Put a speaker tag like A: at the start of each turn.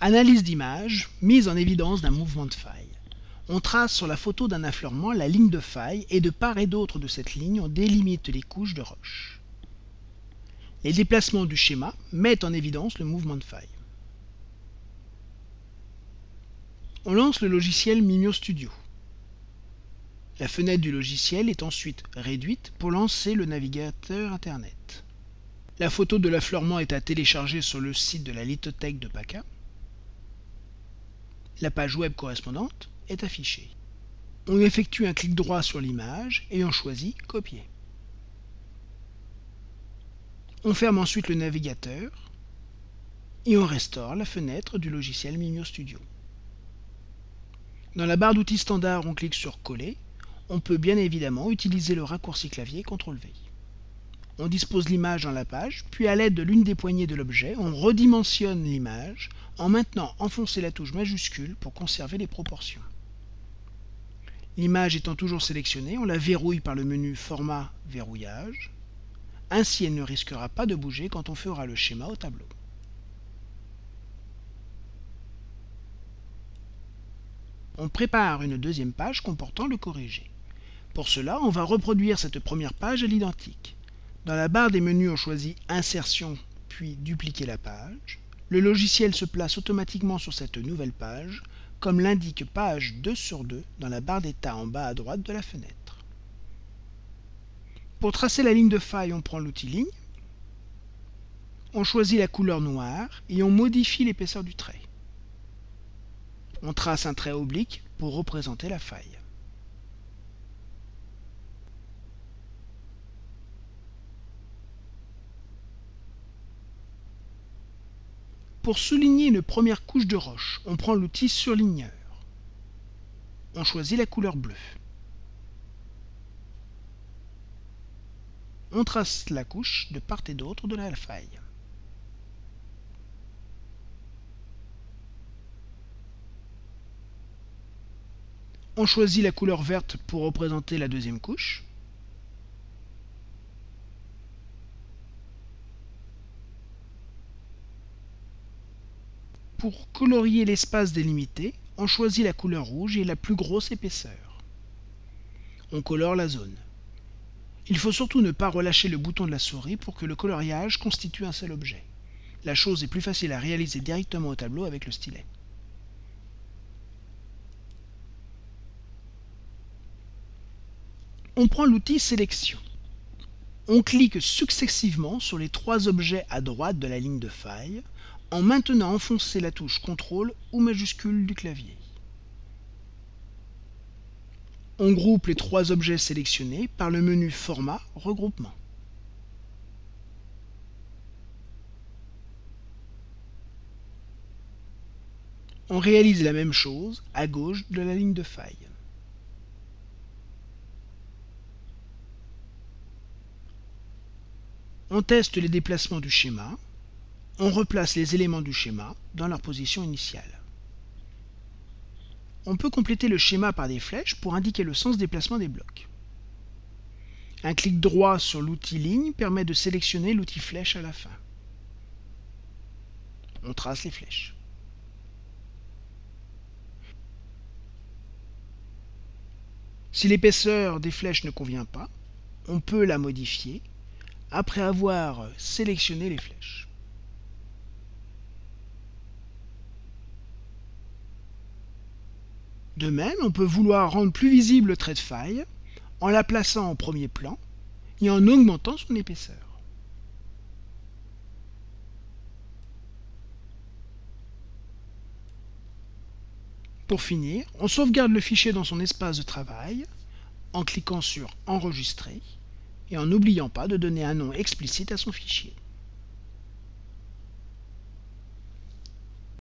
A: Analyse d'image, mise en évidence d'un mouvement de faille. On trace sur la photo d'un affleurement la ligne de faille et de part et d'autre de cette ligne, on délimite les couches de roche. Les déplacements du schéma mettent en évidence le mouvement de faille. On lance le logiciel Mimio Studio. La fenêtre du logiciel est ensuite réduite pour lancer le navigateur Internet. La photo de l'affleurement est à télécharger sur le site de la lithothèque de PACA. La page web correspondante est affichée. On effectue un clic droit sur l'image et on choisit Copier. On ferme ensuite le navigateur et on restaure la fenêtre du logiciel Mimio Studio. Dans la barre d'outils standard, on clique sur Coller. On peut bien évidemment utiliser le raccourci clavier CTRL-V. On dispose l'image dans la page, puis à l'aide de l'une des poignées de l'objet, on redimensionne l'image en maintenant enfoncer la touche majuscule pour conserver les proportions. L'image étant toujours sélectionnée, on la verrouille par le menu Format Verrouillage. Ainsi, elle ne risquera pas de bouger quand on fera le schéma au tableau. On prépare une deuxième page comportant le corrigé. Pour cela, on va reproduire cette première page à l'identique. Dans la barre des menus, on choisit Insertion, puis Dupliquer la page. Le logiciel se place automatiquement sur cette nouvelle page, comme l'indique page 2 sur 2 dans la barre d'état en bas à droite de la fenêtre. Pour tracer la ligne de faille, on prend l'outil Ligne, on choisit la couleur noire et on modifie l'épaisseur du trait. On trace un trait oblique pour représenter la faille. Pour souligner une première couche de roche, on prend l'outil surligneur. On choisit la couleur bleue. On trace la couche de part et d'autre de la faille. On choisit la couleur verte pour représenter la deuxième couche. Pour colorier l'espace délimité, on choisit la couleur rouge et la plus grosse épaisseur. On colore la zone. Il faut surtout ne pas relâcher le bouton de la souris pour que le coloriage constitue un seul objet. La chose est plus facile à réaliser directement au tableau avec le stylet. On prend l'outil Sélection. On clique successivement sur les trois objets à droite de la ligne de faille en maintenant enfoncé la touche CTRL ou majuscule du clavier. On groupe les trois objets sélectionnés par le menu Format Regroupement. On réalise la même chose à gauche de la ligne de faille. On teste les déplacements du schéma on replace les éléments du schéma dans leur position initiale. On peut compléter le schéma par des flèches pour indiquer le sens déplacement des blocs. Un clic droit sur l'outil ligne permet de sélectionner l'outil flèche à la fin. On trace les flèches. Si l'épaisseur des flèches ne convient pas, on peut la modifier après avoir sélectionné les flèches. De même, on peut vouloir rendre plus visible le trait de faille en la plaçant en premier plan et en augmentant son épaisseur. Pour finir, on sauvegarde le fichier dans son espace de travail en cliquant sur Enregistrer et en n'oubliant pas de donner un nom explicite à son fichier.